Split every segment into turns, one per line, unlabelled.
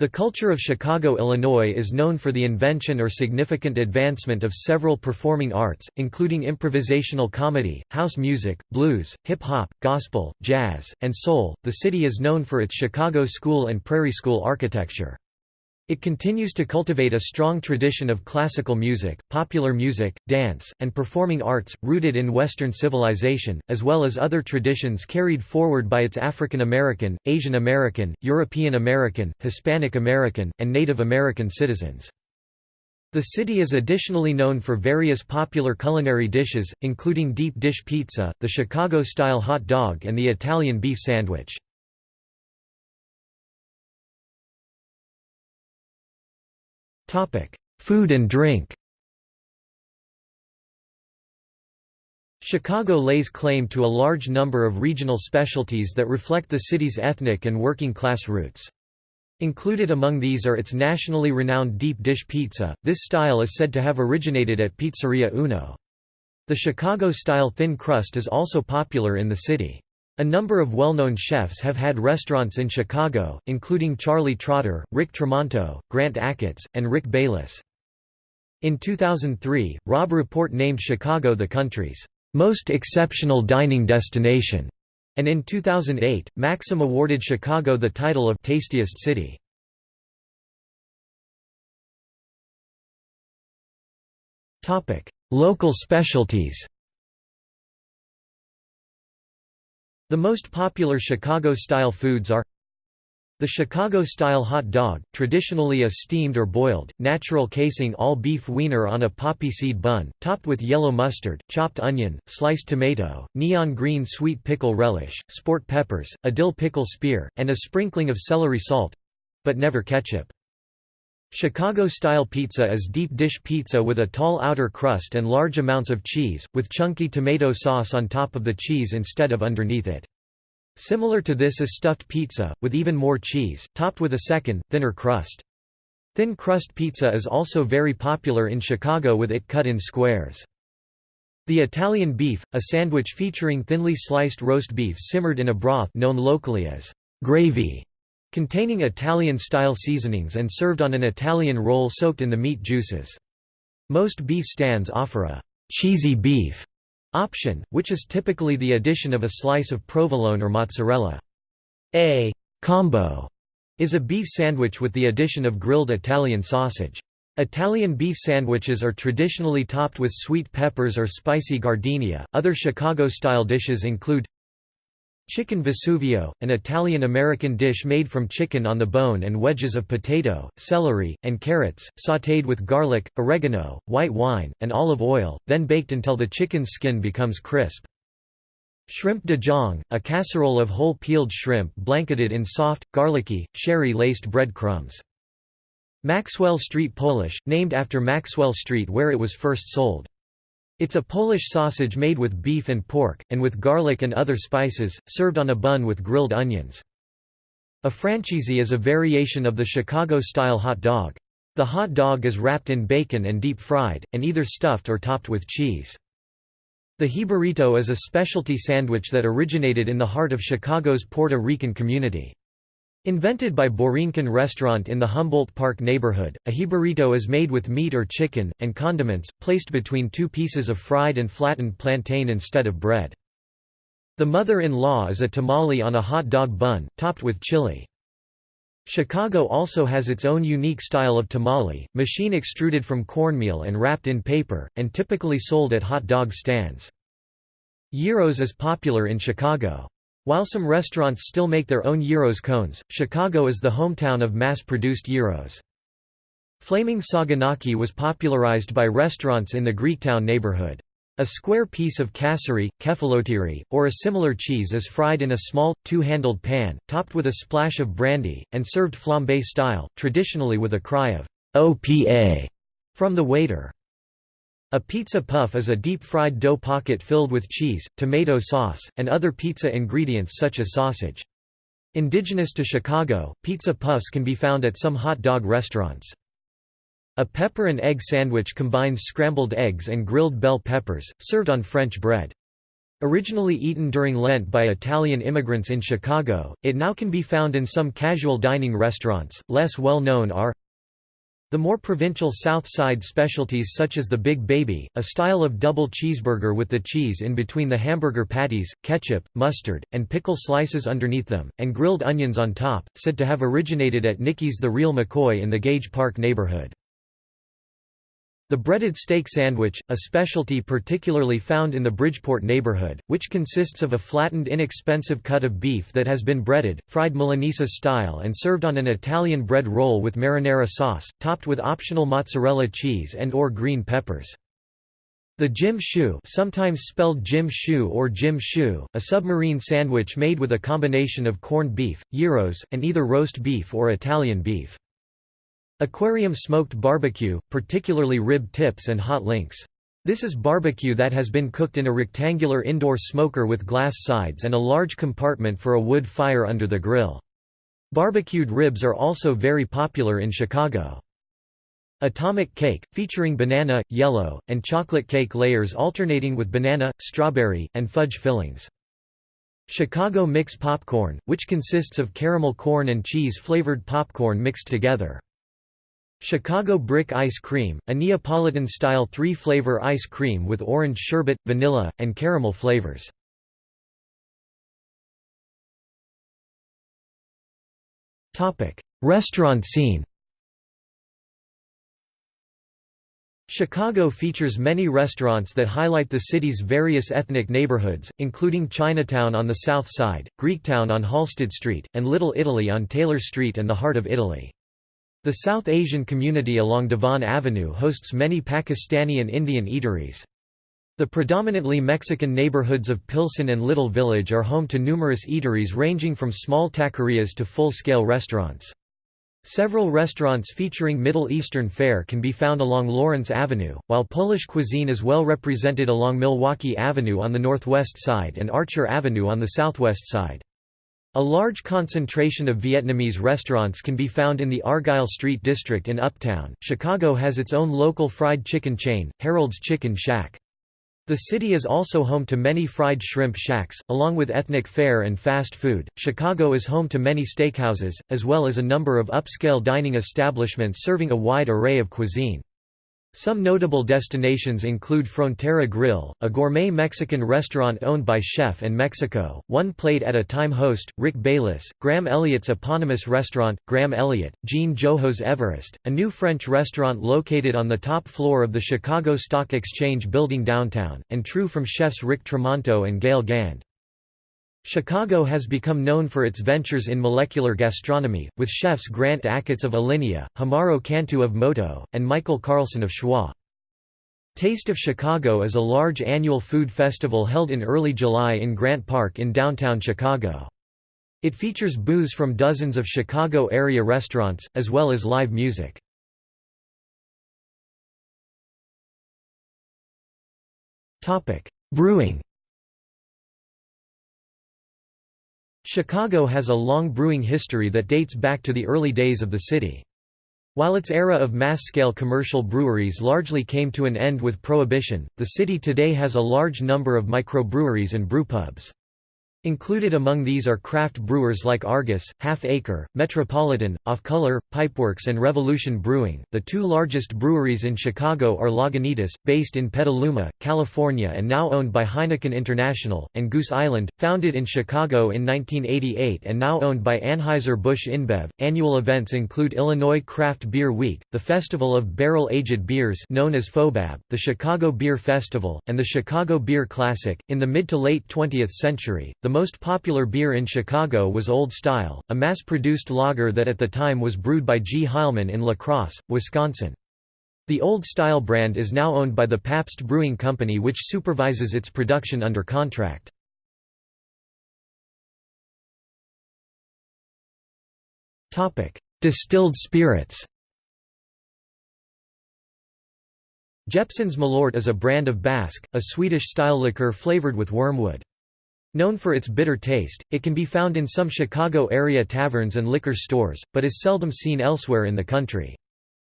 The culture of Chicago, Illinois is known for the invention or significant advancement of several performing arts, including improvisational comedy, house music, blues, hip hop, gospel, jazz, and soul. The city is known for its Chicago school and prairie school architecture. It continues to cultivate a strong tradition of classical music, popular music, dance, and performing arts, rooted in Western civilization, as well as other traditions carried forward by its African American, Asian American, European American, Hispanic American, and Native American citizens. The city is additionally known for various popular culinary dishes, including deep dish pizza, the Chicago-style hot dog and the Italian beef sandwich. Food and drink Chicago lays claim to a large number of regional specialties that reflect the city's ethnic and working class roots. Included among these are its nationally renowned deep dish pizza, this style is said to have originated at Pizzeria Uno. The Chicago-style thin crust is also popular in the city. A number of well-known chefs have had restaurants in Chicago, including Charlie Trotter, Rick Tramonto, Grant Achatz, and Rick Bayless. In 2003, Robb Report named Chicago the country's most exceptional dining destination, and in 2008, Maxim awarded Chicago the title of Tastiest City. Local specialties The most popular Chicago-style foods are the Chicago-style hot dog, traditionally a steamed or boiled, natural casing all-beef wiener on a poppy seed bun, topped with yellow mustard, chopped onion, sliced tomato, neon green sweet pickle relish, sport peppers, a dill pickle spear, and a sprinkling of celery salt—but never ketchup. Chicago-style pizza is deep dish pizza with a tall outer crust and large amounts of cheese, with chunky tomato sauce on top of the cheese instead of underneath it. Similar to this is stuffed pizza, with even more cheese, topped with a second, thinner crust. Thin crust pizza is also very popular in Chicago with it cut in squares. The Italian beef, a sandwich featuring thinly sliced roast beef simmered in a broth known locally as gravy, containing Italian-style seasonings and served on an Italian roll soaked in the meat juices. Most beef stands offer a «cheesy beef» option, which is typically the addition of a slice of provolone or mozzarella. A «combo» is a beef sandwich with the addition of grilled Italian sausage. Italian beef sandwiches are traditionally topped with sweet peppers or spicy giardiniera. Other Chicago style dishes include Chicken Vesuvio, an Italian-American dish made from chicken on the bone and wedges of potato, celery, and carrots, sautéed with garlic, oregano, white wine, and olive oil, then baked until the chicken's skin becomes crisp. Shrimp DeJonghe, a casserole of whole peeled shrimp blanketed in soft, garlicky, sherry-laced bread crumbs. Maxwell Street Polish, named after Maxwell Street where it was first sold. It's a Polish sausage made with beef and pork, and with garlic and other spices, served on a bun with grilled onions. A Francheezie is a variation of the Chicago-style hot dog. The hot dog is wrapped in bacon and deep-fried, and either stuffed or topped with cheese. The jibarito is a specialty sandwich that originated in the heart of Chicago's Puerto Rican community. Invented by Borinquen restaurant in the Humboldt Park neighborhood, a jibarito is made with meat or chicken, and condiments, placed between two pieces of fried and flattened plantain instead of bread. The mother-in-law is a tamale on a hot dog bun, topped with chili. Chicago also has its own unique style of tamale, machine extruded from cornmeal and wrapped in paper, and typically sold at hot dog stands. Gyros is popular in Chicago. While some restaurants still make their own gyros cones, Chicago is the hometown of mass-produced gyros. Flaming saganaki was popularized by restaurants in the Greektown neighborhood. A square piece of kasseri, kefalotiri, or a similar cheese is fried in a small, two-handled pan, topped with a splash of brandy, and served flambe style, traditionally with a cry of «OPA» from the waiter. A pizza puff is a deep-fried dough pocket filled with cheese, tomato sauce, and other pizza ingredients such as sausage. Indigenous to Chicago, pizza puffs can be found at some hot dog restaurants. A pepper and egg sandwich combines scrambled eggs and grilled bell peppers, served on French bread. Originally eaten during Lent by Italian immigrants in Chicago, it now can be found in some casual dining restaurants. Less well known are the more provincial South Side specialties such as the Big Baby, a style of double cheeseburger with the cheese in between the hamburger patties, ketchup, mustard, and pickle slices underneath them, and grilled onions on top, said to have originated at Nicky's The Real McCoy in the Gage Park neighborhood. The breaded steak sandwich, a specialty particularly found in the Bridgeport neighborhood, which consists of a flattened inexpensive cut of beef that has been breaded, fried Milanese style and served on an Italian bread roll with marinara sauce, topped with optional mozzarella cheese and or green peppers. The Jim Shoe sometimes spelled Jim Shoe or Jim Shoe, a submarine sandwich made with a combination of corned beef, gyros, and either roast beef or Italian beef. Aquarium smoked barbecue, particularly rib tips and hot links. This is barbecue that has been cooked in a rectangular indoor smoker with glass sides and a large compartment for a wood fire under the grill. Barbecued ribs are also very popular in Chicago. Atomic cake, featuring banana, yellow, and chocolate cake layers alternating with banana, strawberry, and fudge fillings. Chicago mix popcorn, which consists of caramel corn and cheese flavored popcorn mixed together. Chicago Brick Ice Cream, a Neapolitan-style three-flavor ice cream with orange sherbet, vanilla, and caramel flavors. Restaurant scene Chicago features many restaurants that highlight the city's various ethnic neighborhoods, including Chinatown on the south side, Greektown on Halsted Street, and Little Italy on Taylor Street and the Heart of Italy. The South Asian community along Devon Avenue hosts many Pakistani and Indian eateries. The predominantly Mexican neighborhoods of Pilsen and Little Village are home to numerous eateries ranging from small taquerias to full-scale restaurants. Several restaurants featuring Middle Eastern fare can be found along Lawrence Avenue, while Polish cuisine is well represented along Milwaukee Avenue on the northwest side and Archer Avenue on the southwest side. A large concentration of Vietnamese restaurants can be found in the Argyle Street district in Uptown. Chicago has its own local fried chicken chain, Harold's Chicken Shack. The city is also home to many fried shrimp shacks, along with ethnic fare and fast food. Chicago is home to many steakhouses, as well as a number of upscale dining establishments serving a wide array of cuisine. Some notable destinations include Frontera Grill, a gourmet Mexican restaurant owned by Chef in Mexico, One Plate at a Time host, Rick Bayless, Graham Elliott's eponymous restaurant, Graham Elliott, Jean Joho's Everest, a new French restaurant located on the top floor of the Chicago Stock Exchange building downtown, and True from chefs Rick Tramonto and Gale Gand. Chicago has become known for its ventures in molecular gastronomy, with chefs Grant Achatz of Alinea, Homaro Cantu of Moto, and Michael Carlson of Schwa. Taste of Chicago is a large annual food festival held in early July in Grant Park in downtown Chicago. It features booze from dozens of Chicago area restaurants, as well as live music. Brewing Chicago has a long brewing history that dates back to the early days of the city. While its era of mass-scale commercial breweries largely came to an end with Prohibition, the city today has a large number of microbreweries and brewpubs. Included among these are craft brewers like Argus, Half Acre, Metropolitan, Off Color, Pipeworks, and Revolution Brewing. The two largest breweries in Chicago are Lagunitas, based in Petaluma, California and now owned by Heineken International, and Goose Island, founded in Chicago in 1988 and now owned by Anheuser-Busch InBev. Annual events include Illinois Craft Beer Week, the Festival of Barrel-Aged Beers known as FOBAB, the Chicago Beer Festival, and the Chicago Beer Classic. In the mid to late 20th century, the most popular beer in Chicago was Old Style, a mass-produced lager that at the time was brewed by G. Heileman in La Crosse, Wisconsin. The Old Style brand is now owned by the Pabst Brewing Company which supervises its production under contract. Distilled spirits Jeppson's Malort is a brand of bäsk, a Swedish-style liqueur flavored with wormwood. Known for its bitter taste, it can be found in some Chicago area taverns and liquor stores, but is seldom seen elsewhere in the country.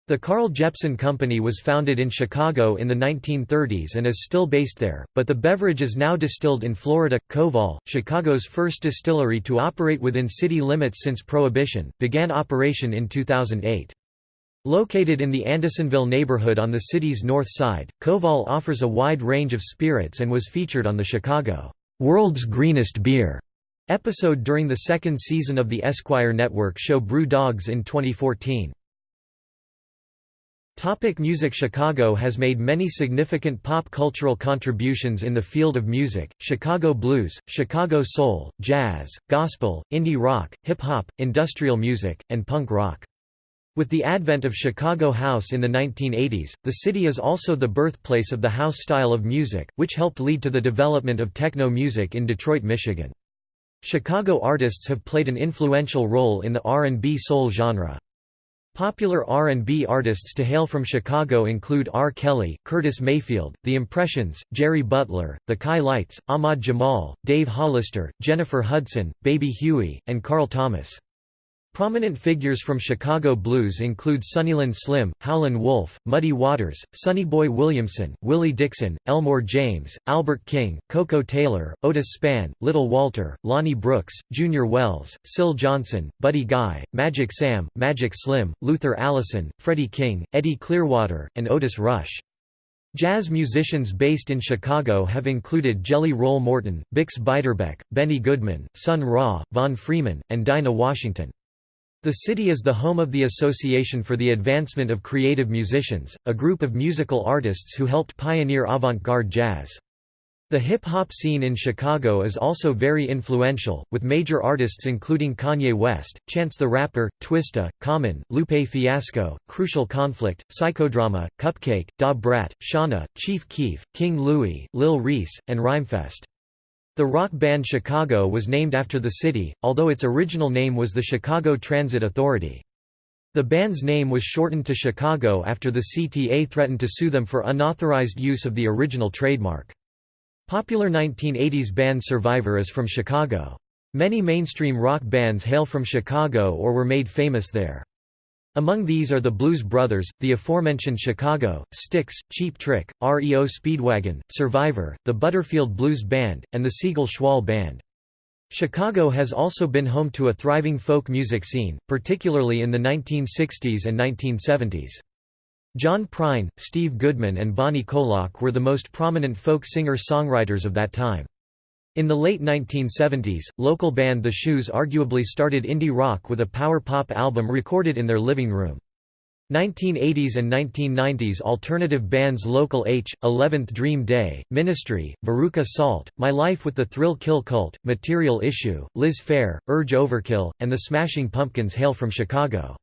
The Carl Jeppson Company was founded in Chicago in the 1930s and is still based there, but the beverage is now distilled in Florida. Koval, Chicago's first distillery to operate within city limits since Prohibition, began operation in 2008. Located in the Andersonville neighborhood on the city's north side, Koval offers a wide range of spirits and was featured on the Chicago World's Greenest Beer episode during the second season of the Esquire Network show Brew Dogs in 2014. Topic music Chicago has made many significant pop cultural contributions in the field of music, Chicago blues, Chicago soul, jazz, gospel, indie rock, hip-hop, industrial music, and punk rock. With the advent of Chicago House in the 1980s, the city is also the birthplace of the house style of music, which helped lead to the development of techno music in Detroit, Michigan. Chicago artists have played an influential role in the R&B soul genre. Popular R&B artists to hail from Chicago include R. Kelly, Curtis Mayfield, The Impressions, Jerry Butler, The Chi-Lites, Ahmad Jamal, Dave Hollister, Jennifer Hudson, Baby Huey, and Carl Thomas. Prominent figures from Chicago blues include Sunnyland Slim, Howlin' Wolf, Muddy Waters, Sonny Boy Williamson, Willie Dixon, Elmore James, Albert King, Koko Taylor, Otis Spann, Little Walter, Lonnie Brooks, Junior Wells, Syl Johnson, Buddy Guy, Magic Sam, Magic Slim, Luther Allison, Freddie King, Eddie Clearwater, and Otis Rush. Jazz musicians based in Chicago have included Jelly Roll Morton, Bix Beiderbecke, Benny Goodman, Sun Ra, Von Freeman, and Dinah Washington. The city is the home of the Association for the Advancement of Creative Musicians, a group of musical artists who helped pioneer avant-garde jazz. The hip-hop scene in Chicago is also very influential, with major artists including Kanye West, Chance the Rapper, Twista, Common, Lupe Fiasco, Crucial Conflict, Psychodrama, CupcakKe, Da Brat, Shawnna, Chief Keef, King Louie, Lil Reese, and Rhymefest. The rock band Chicago was named after the city, although its original name was the Chicago Transit Authority. The band's name was shortened to Chicago after the CTA threatened to sue them for unauthorized use of the original trademark. Popular 1980s band Survivor is from Chicago. Many mainstream rock bands hail from Chicago or were made famous there. Among these are the Blues Brothers, the aforementioned Chicago, Styx, Cheap Trick, REO Speedwagon, Survivor, the Butterfield Blues Band, and the Siegel Schwall Band. Chicago has also been home to a thriving folk music scene, particularly in the 1960s and 1970s. John Prine, Steve Goodman and Bonnie Koloc were the most prominent folk singer-songwriters of that time. In the late 1970s, local band The Shoes arguably started indie rock with a power pop album recorded in their living room. 1980s and 1990s alternative bands Local H, 11th Dream Day, Ministry, Veruca Salt, My Life with the Thrill Kill Cult, Material Issue, Liz Phair, Urge Overkill, and the Smashing Pumpkins hail from Chicago.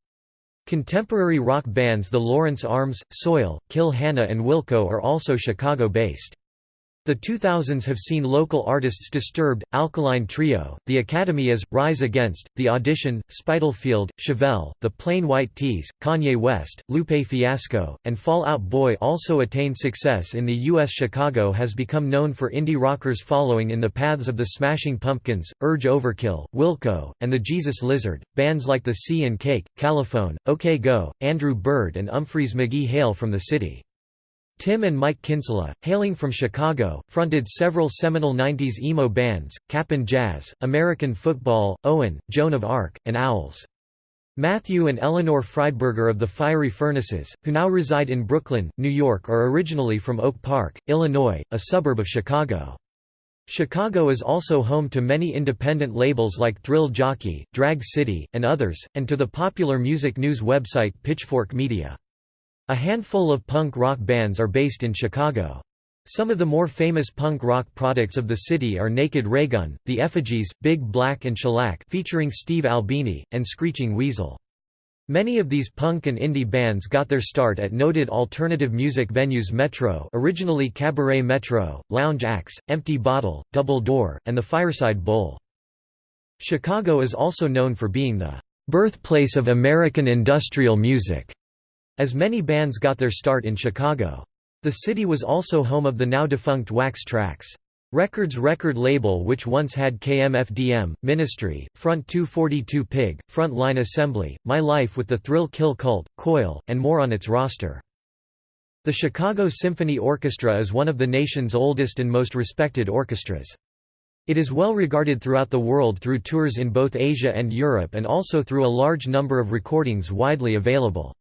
Contemporary rock bands The Lawrence Arms, Soil, Kill Hannah and Wilco are also Chicago-based. The 2000s have seen local artists Disturbed, Alkaline Trio, The Academy Is, Rise Against, The Audition, Spitalfield, Chevelle, The Plain White T's, Kanye West, Lupe Fiasco, and Fall Out Boy also attain success in the U.S. Chicago has become known for indie rockers following in the paths of the Smashing Pumpkins, Urge Overkill, Wilco, and the Jesus Lizard. Bands like The Sea and Cake, Califone, OK Go, Andrew Bird and Umphrey's McGee hail from the city. Tim and Mike Kinsella, hailing from Chicago, fronted several seminal 90s emo bands, Cap'n Jazz, American Football, Owen, Joan of Arc, and Owls. Matthew and Eleanor Friedberger of the Fiery Furnaces, who now reside in Brooklyn, New York are originally from Oak Park, Illinois, a suburb of Chicago. Chicago is also home to many independent labels like Thrill Jockey, Drag City, and others, and to the popular music news website Pitchfork Media. A handful of punk rock bands are based in Chicago. Some of the more famous punk rock products of the city are Naked Raygun, The Effigies, Big Black and Shellac featuring Steve Albini, and Screeching Weasel. Many of these punk and indie bands got their start at noted alternative music venues Metro originally Cabaret Metro, Lounge Ax, Empty Bottle, Double Door, and the Fireside Bowl. Chicago is also known for being the "...birthplace of American industrial music." As many bands got their start in Chicago. The city was also home of the now defunct Wax Trax. Records record label which once had KMFDM, Ministry, Front 242 Pig, Front Line Assembly, My Life with the Thrill Kill Cult, Coil, and more on its roster. The Chicago Symphony Orchestra is one of the nation's oldest and most respected orchestras. It is well regarded throughout the world through tours in both Asia and Europe and also through a large number of recordings widely available.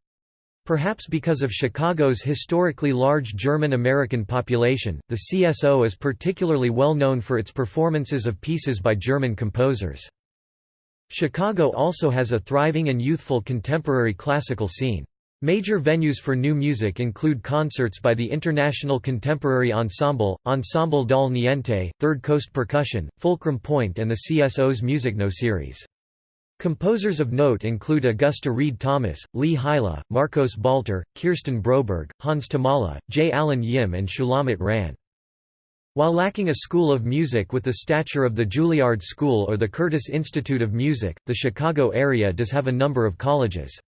Perhaps because of Chicago's historically large German-American population, the CSO is particularly well known for its performances of pieces by German composers. Chicago also has a thriving and youthful contemporary classical scene. Major venues for new music include concerts by the International Contemporary Ensemble, Ensemble Dal Niente, Third Coast Percussion, Fulcrum Point and the CSO's Music No series. Composers of note include Augusta Read Thomas, Lee Hyla, Marcos Balter, Kirsten Broberg, Hans Thomalla, Jay Alan Yim and Shulamit Ran. While lacking a school of music with the stature of the Juilliard School or the Curtis Institute of Music, the Chicago area does have a number of colleges.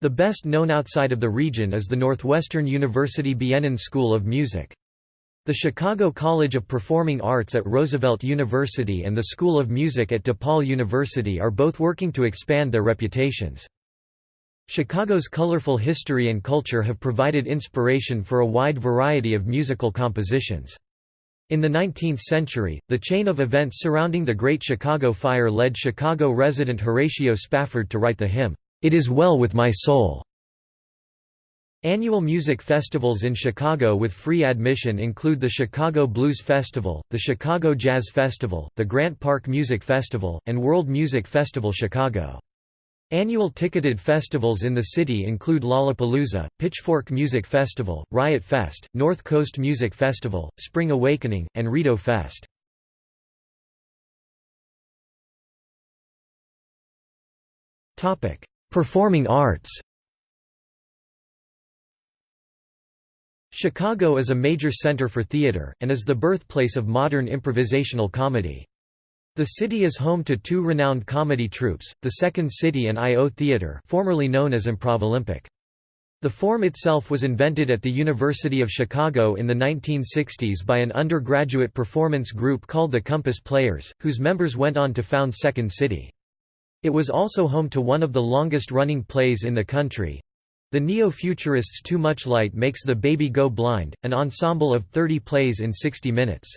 The best known outside of the region is the Northwestern University Bienen School of Music. The Chicago College of Performing Arts at Roosevelt University and the School of Music at DePaul University are both working to expand their reputations. Chicago's colorful history and culture have provided inspiration for a wide variety of musical compositions. In the 19th century, the chain of events surrounding the Great Chicago Fire led Chicago resident Horatio Spafford to write the hymn, "'It Is Well With My Soul' Annual music festivals in Chicago with free admission include the Chicago Blues Festival, the Chicago Jazz Festival, the Grant Park Music Festival, and World Music Festival Chicago. Annual ticketed festivals in the city include Lollapalooza, Pitchfork Music Festival, Riot Fest, North Coast Music Festival, Spring Awakening, and Rito Fest. Performing arts Chicago is a major center for theater, and is the birthplace of modern improvisational comedy. The city is home to two renowned comedy troupes, the Second City and I.O. Theater formerly known as Improv Olympic. The form itself was invented at the University of Chicago in the 1960s by an undergraduate performance group called the Compass Players, whose members went on to found Second City. It was also home to one of the longest-running plays in the country, the neo-futurists Too Much Light Makes the Baby Go Blind, an ensemble of 30 plays in 60 minutes.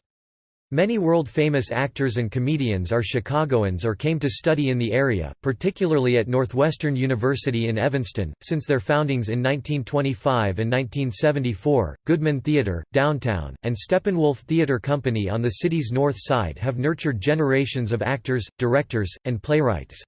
Many world-famous actors and comedians are Chicagoans or came to study in the area, particularly at Northwestern University in Evanston, since their foundings in 1925 and 1974. Goodman Theater, Downtown, and Steppenwolf Theater Company on the city's north side have nurtured generations of actors, directors, and playwrights.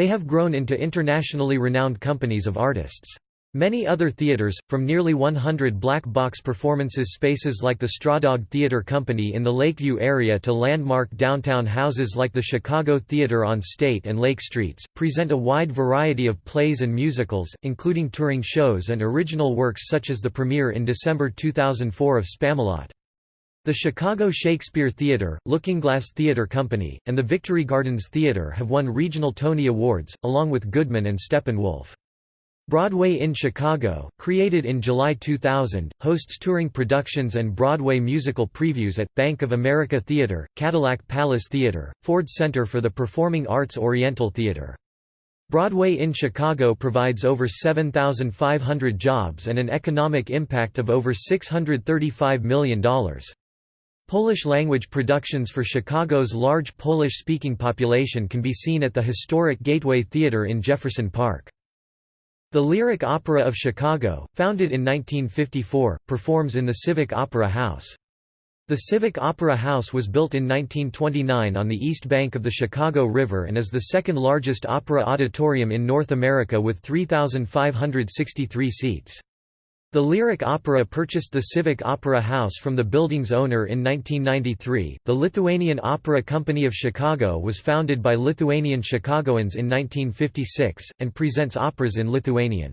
They have grown into internationally renowned companies of artists. Many other theaters, from nearly 100 black box performances spaces like the Strawdog Theater Company in the Lakeview area to landmark downtown houses like the Chicago Theater on State and Lake Streets, present a wide variety of plays and musicals, including touring shows and original works such as the premiere in December 2004 of Spamalot. The Chicago Shakespeare Theatre, Looking Glass Theatre Company, and the Victory Gardens Theatre have won regional Tony Awards, along with Goodman and Steppenwolf. Broadway in Chicago, created in July 2000, hosts touring productions and Broadway musical previews at, Bank of America Theatre, Cadillac Palace Theatre, Ford Center for the Performing Arts Oriental Theatre. Broadway in Chicago provides over 7,500 jobs and an economic impact of over $635 million. Polish-language productions for Chicago's large Polish-speaking population can be seen at the historic Gateway Theatre in Jefferson Park. The Lyric Opera of Chicago, founded in 1954, performs in the Civic Opera House. The Civic Opera House was built in 1929 on the east bank of the Chicago River and is the second largest opera auditorium in North America with 3,563 seats. The Lyric Opera purchased the Civic Opera House from the building's owner in 1993. The Lithuanian Opera Company of Chicago was founded by Lithuanian Chicagoans in 1956, and presents operas in Lithuanian.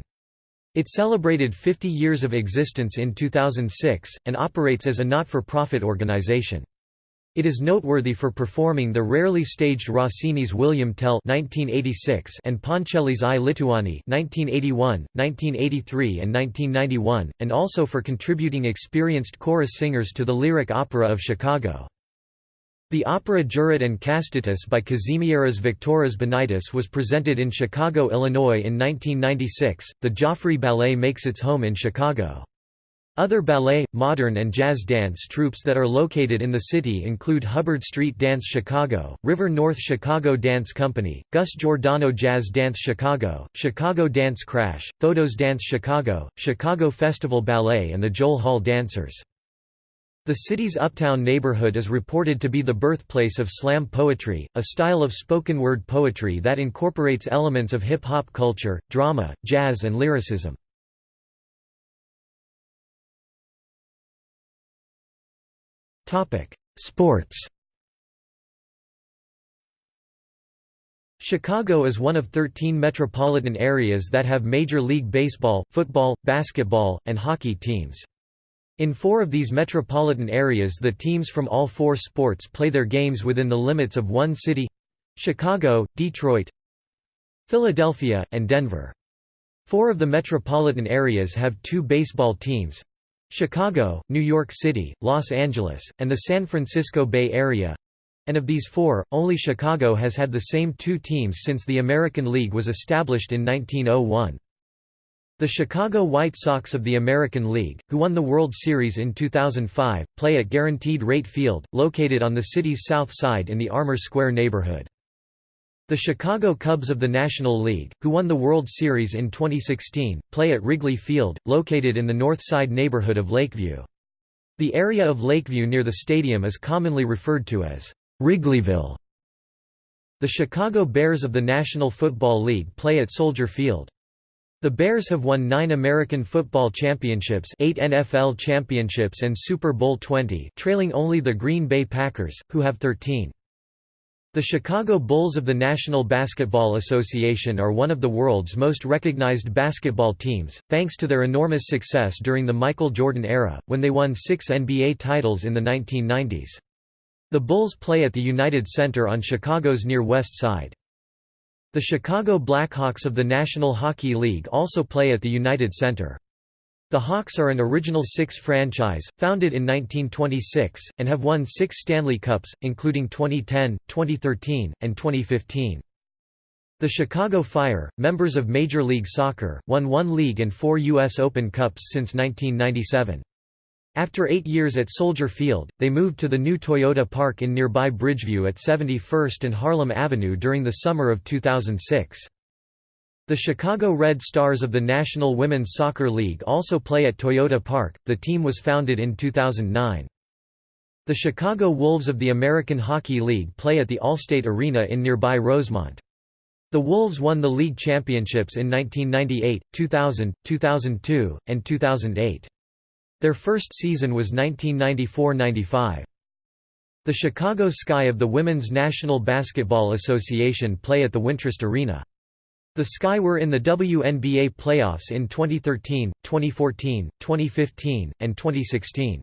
It celebrated 50 years of existence in 2006, and operates as a not-for-profit organization. It is noteworthy for performing the rarely staged Rossini's William Tell (1986) and Ponchielli's I Lituani (1981, 1983, and 1991), and also for contributing experienced chorus singers to the Lyric Opera of Chicago. The opera Jūratė and Kastytis by Kazimieras Viktoras Banaitis was presented in Chicago, Illinois in 1996. The Joffrey Ballet makes its home in Chicago. Other ballet, modern and jazz dance troupes that are located in the city include Hubbard Street Dance Chicago, River North Chicago Dance Company, Gus Giordano Jazz Dance Chicago, Chicago Dance Crash, Thodos Dance Chicago, Chicago Festival Ballet and the Joel Hall Dancers. The city's uptown neighborhood is reported to be the birthplace of slam poetry, a style of spoken word poetry that incorporates elements of hip-hop culture, drama, jazz and lyricism. Topic: Sports. Chicago is one of 13 metropolitan areas that have Major League Baseball, football, basketball, and hockey teams. In four of these metropolitan areas the teams from all four sports play their games within the limits of one city—Chicago, Detroit, Philadelphia, and Denver. Four of the metropolitan areas have two baseball teams, Chicago, New York City, Los Angeles, and the San Francisco Bay Area and of these four, only Chicago has had the same two teams since the American League was established in 1901. The Chicago White Sox of the American League, who won the World Series in 2005, play at Guaranteed Rate Field, located on the city's south side in the Armour Square neighborhood. The Chicago Cubs of the National League, who won the World Series in 2016, play at Wrigley Field, located in the north side neighborhood of Lakeview. The area of Lakeview near the stadium is commonly referred to as Wrigleyville. The Chicago Bears of the National Football League play at Soldier Field. The Bears have won nine American football championships eight NFL championships and Super Bowl XX trailing only the Green Bay Packers, who have 13. The Chicago Bulls of the National Basketball Association are one of the world's most recognized basketball teams, thanks to their enormous success during the Michael Jordan era, when they won six NBA titles in the 1990s. The Bulls play at the United Center on Chicago's near west side. The Chicago Blackhawks of the National Hockey League also play at the United Center. The Hawks are an Original Six franchise, founded in 1926, and have won six Stanley Cups, including 2010, 2013, and 2015. The Chicago Fire, members of Major League Soccer, won one league and four U.S. Open Cups since 1997. After eight years at Soldier Field, they moved to the new Toyota Park in nearby Bridgeview at 71st and Harlem Avenue during the summer of 2006. The Chicago Red Stars of the National Women's Soccer League also play at Toyota Park. The team was founded in 2009. The Chicago Wolves of the American Hockey League play at the Allstate Arena in nearby Rosemont. The Wolves won the league championships in 1998, 2000, 2002, and 2008. Their first season was 1994–95. The Chicago Sky of the Women's National Basketball Association play at the Wintrust Arena. The Sky were in the WNBA playoffs in 2013, 2014, 2015, and 2016.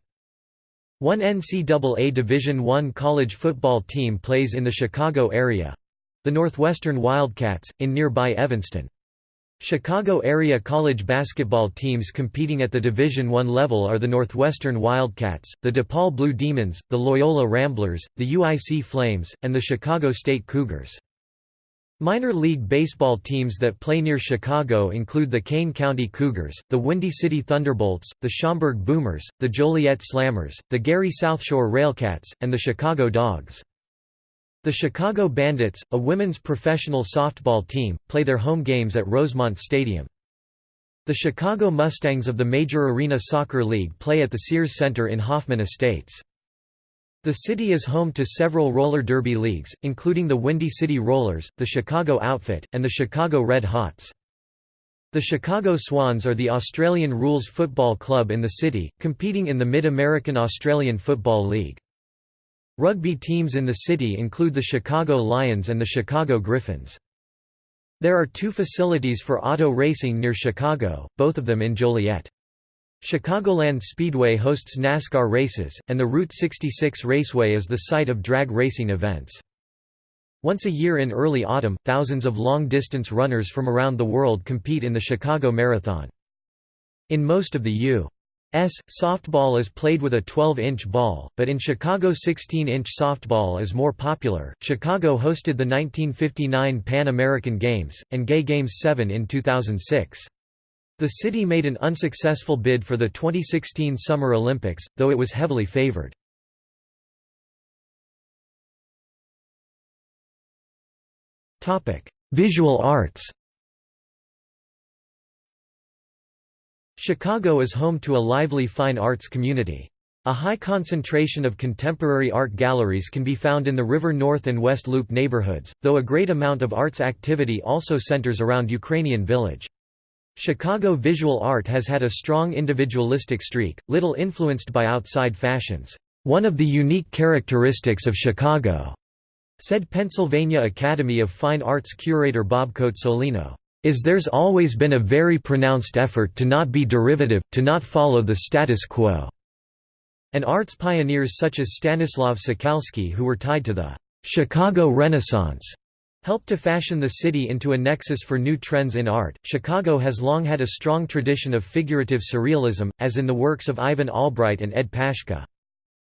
One NCAA Division I college football team plays in the Chicago area—the Northwestern Wildcats, in nearby Evanston. Chicago area college basketball teams competing at the Division I level are the Northwestern Wildcats, the DePaul Blue Demons, the Loyola Ramblers, the UIC Flames, and the Chicago State Cougars. Minor league baseball teams that play near Chicago include the Kane County Cougars, the Windy City Thunderbolts, the Schaumburg Boomers, the Joliet Slammers, the Gary Southshore Railcats, and the Chicago Dogs. The Chicago Bandits, a women's professional softball team, play their home games at Rosemont Stadium. The Chicago Mustangs of the Major Arena Soccer League play at the Sears Center in Hoffman Estates. The city is home to several roller derby leagues, including the Windy City Rollers, the Chicago Outfit, and the Chicago Red Hots. The Chicago Swans are the Australian rules football club in the city, competing in the Mid-American Australian Football League. Rugby teams in the city include the Chicago Lions and the Chicago Griffins. There are two facilities for auto racing near Chicago, both of them in Joliet. Chicagoland Speedway hosts NASCAR races, and the Route 66 Raceway is the site of drag racing events. Once a year in early autumn, thousands of long-distance runners from around the world compete in the Chicago Marathon. In most of the U.S., softball is played with a 12-inch ball, but in Chicago 16-inch softball is more popular. Chicago hosted the 1959 Pan American Games, and Gay Games 7 in 2006. The city made an unsuccessful bid for the 2016 Summer Olympics, though it was heavily favored. Visual arts Chicago is home to a lively fine arts community. A high concentration of contemporary art galleries can be found in the River North and West Loop neighborhoods, though a great amount of arts activity also centers around Ukrainian Village. Chicago visual art has had a strong individualistic streak, little influenced by outside fashions. One of the unique characteristics of Chicago Said Pennsylvania Academy of Fine Arts curator Bob Cozzolino, is there's always been a very pronounced effort to not be derivative, to not follow the status quo." And arts pioneers such as Stanislav Szukalski who were tied to the «Chicago Renaissance» helped to fashion the city into a nexus for new trends in art. Chicago has long had a strong tradition of figurative surrealism, as in the works of Ivan Albright and Ed Paschke.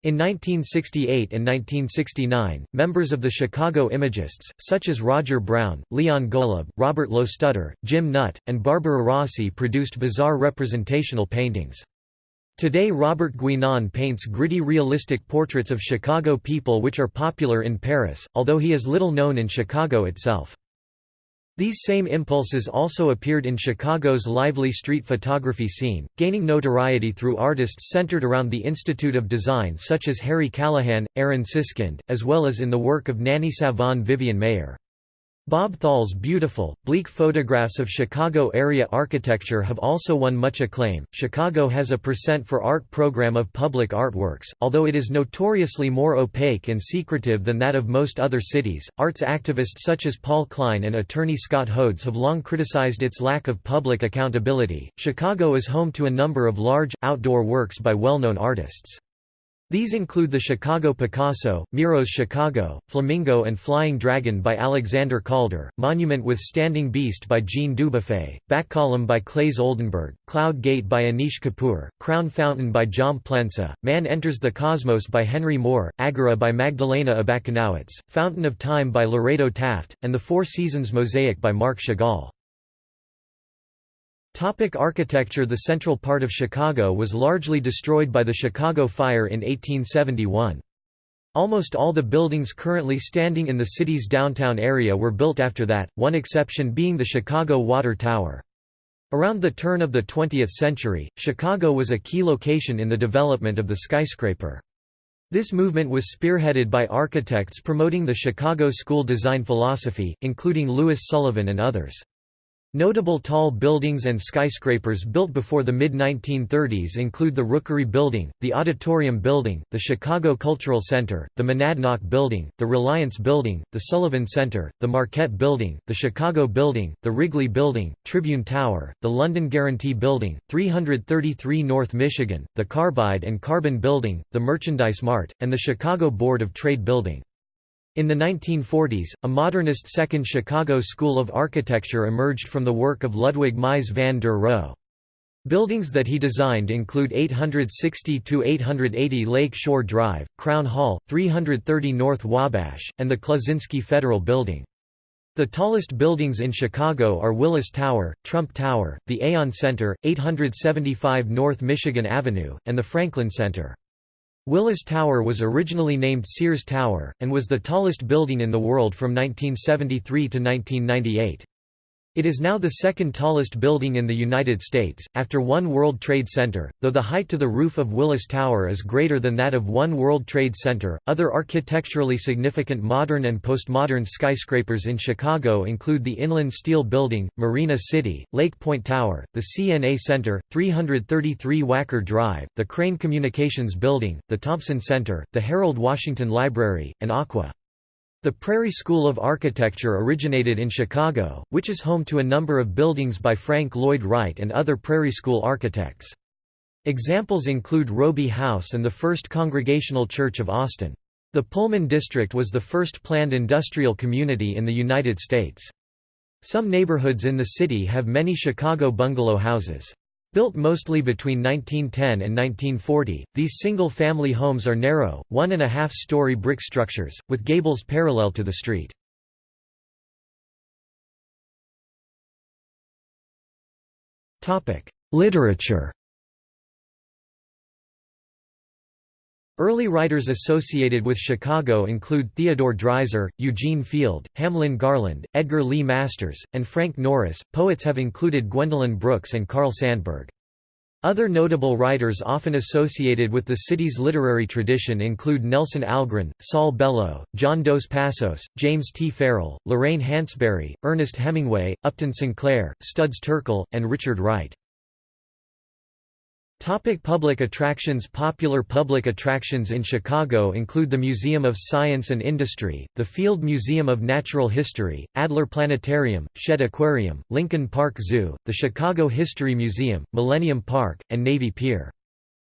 In 1968 and 1969, members of the Chicago Imagists, such as Roger Brown, Leon Golub, Robert Lostutter, Jim Nutt, and Barbara Rossi produced bizarre representational paintings. Today Robert Guinan paints gritty realistic portraits of Chicago people which are popular in Paris, although he is little known in Chicago itself. These same impulses also appeared in Chicago's lively street photography scene, gaining notoriety through artists centered around the Institute of Design such as Harry Callahan, Aaron Siskind, as well as in the work of Nannie Savon Vivian Maier. Bob Thall's beautiful, bleak photographs of Chicago area architecture have also won much acclaim. Chicago has a Percent for Art program of public artworks, although it is notoriously more opaque and secretive than that of most other cities. Arts activists such as Paul Klein and attorney Scott Hodes have long criticized its lack of public accountability. Chicago is home to a number of large, outdoor works by well known artists. These include the Chicago Picasso, Miro's Chicago, Flamingo and Flying Dragon by Alexander Calder, Monument with Standing Beast by Jean Dubuffet, Back Column by Claes Oldenburg, Cloud Gate by Anish Kapoor, Crown Fountain by Jaume Plensa, Man Enters the Cosmos by Henry Moore, Agora by Magdalena Abakanowicz, Fountain of Time by Lorado Taft, and The Four Seasons Mosaic by Marc Chagall. Topic architecture The central part of Chicago was largely destroyed by the Chicago Fire in 1871. Almost all the buildings currently standing in the city's downtown area were built after that, one exception being the Chicago Water Tower. Around the turn of the 20th century, Chicago was a key location in the development of the skyscraper. This movement was spearheaded by architects promoting the Chicago school design philosophy, including Louis Sullivan and others. Notable tall buildings and skyscrapers built before the mid-1930s include the Rookery Building, the Auditorium Building, the Chicago Cultural Center, the Monadnock Building, the Reliance Building, the Sullivan Center, the Marquette Building, the Chicago Building, the Wrigley Building, Tribune Tower, the London Guarantee Building, 333 North Michigan, the Carbide and Carbon Building, the Merchandise Mart, and the Chicago Board of Trade Building. In the 1940s, a modernist second Chicago school of architecture emerged from the work of Ludwig Mies van der Rohe. Buildings that he designed include 860–880 Lake Shore Drive, Crown Hall, 330 North Wabash, and the Kluczynski Federal Building. The tallest buildings in Chicago are Willis Tower, Trump Tower, the Aon Center, 875 North Michigan Avenue, and the Franklin Center. Willis Tower was originally named Sears Tower, and was the tallest building in the world from 1973 to 1998. It is now the second tallest building in the United States, after One World Trade Center, though the height to the roof of Willis Tower is greater than that of One World Trade Center. Other architecturally significant modern and postmodern skyscrapers in Chicago include the Inland Steel Building, Marina City, Lake Point Tower, the CNA Center, 333 Wacker Drive, the Crane Communications Building, the Thompson Center, the Harold Washington Library, and Aqua. The Prairie School of Architecture originated in Chicago, which is home to a number of buildings by Frank Lloyd Wright and other Prairie School architects. Examples include Robie House and the First Congregational Church of Austin. The Pullman District was the first planned industrial community in the United States. Some neighborhoods in the city have many Chicago bungalow houses. Built mostly between 1910 and 1940, these single-family homes are narrow, one-and-a-half-story brick structures, with gables parallel to the street. Literature Early writers associated with Chicago include Theodore Dreiser, Eugene Field, Hamlin Garland, Edgar Lee Masters, and Frank Norris. Poets have included Gwendolyn Brooks and Carl Sandburg. Other notable writers often associated with the city's literary tradition include Nelson Algren, Saul Bellow, John Dos Passos, James T. Farrell, Lorraine Hansberry, Ernest Hemingway, Upton Sinclair, Studs Terkel, and Richard Wright. Topic public attractions Popular public attractions in Chicago include the Museum of Science and Industry, the Field Museum of Natural History, Adler Planetarium, Shedd Aquarium, Lincoln Park Zoo, the Chicago History Museum, Millennium Park, and Navy Pier.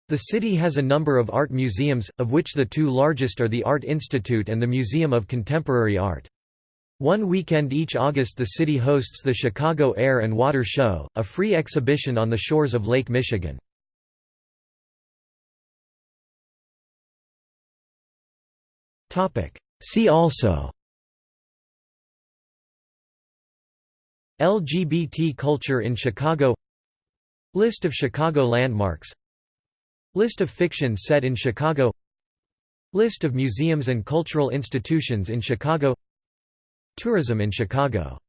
The city has a number of art museums, of which the two largest are the Art Institute and the Museum of Contemporary Art. One weekend each August the city hosts the Chicago Air and Water Show, a free exhibition on the shores of Lake Michigan. See also LGBT culture in Chicago List of Chicago landmarks List of fiction set in Chicago List of museums and cultural institutions in Chicago Tourism in Chicago